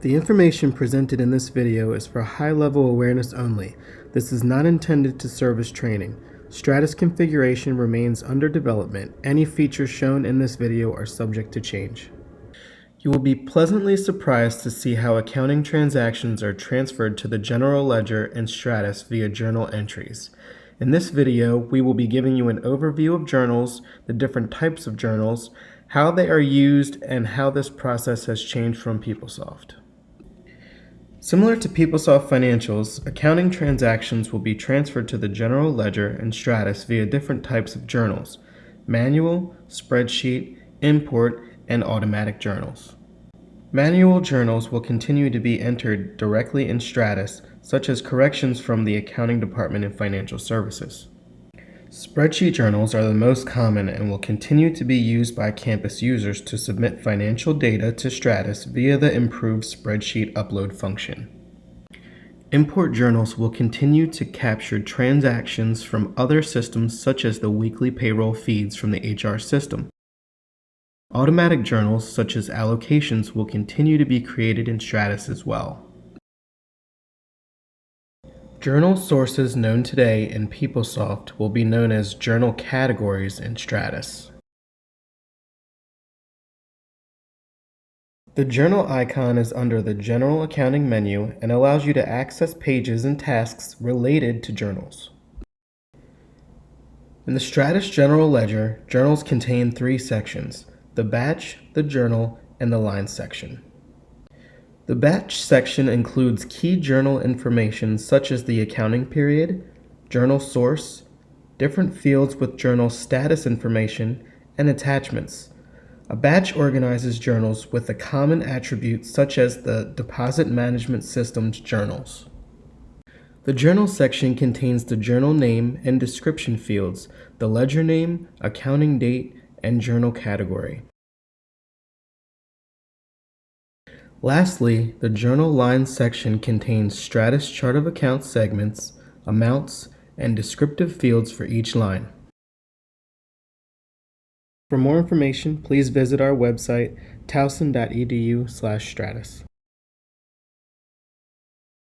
The information presented in this video is for high-level awareness only. This is not intended to serve as training. Stratus configuration remains under development. Any features shown in this video are subject to change. You will be pleasantly surprised to see how accounting transactions are transferred to the general ledger and Stratus via journal entries. In this video, we will be giving you an overview of journals, the different types of journals, how they are used, and how this process has changed from PeopleSoft. Similar to PeopleSoft Financials, accounting transactions will be transferred to the General Ledger and Stratus via different types of journals, manual, spreadsheet, import, and automatic journals. Manual journals will continue to be entered directly in Stratus, such as corrections from the accounting department in financial services. Spreadsheet journals are the most common and will continue to be used by campus users to submit financial data to Stratus via the improved spreadsheet upload function. Import journals will continue to capture transactions from other systems such as the weekly payroll feeds from the HR system. Automatic journals such as allocations will continue to be created in Stratus as well. Journal sources known today in PeopleSoft will be known as journal categories in Stratus. The journal icon is under the General Accounting menu and allows you to access pages and tasks related to journals. In the Stratus General Ledger, journals contain three sections, the batch, the journal, and the line section. The batch section includes key journal information such as the accounting period, journal source, different fields with journal status information, and attachments. A batch organizes journals with a common attribute such as the Deposit Management System's journals. The journal section contains the journal name and description fields, the ledger name, accounting date, and journal category. Lastly, the Journal Lines section contains Stratus Chart of Accounts segments, amounts, and descriptive fields for each line. For more information, please visit our website towson.edu/stratus.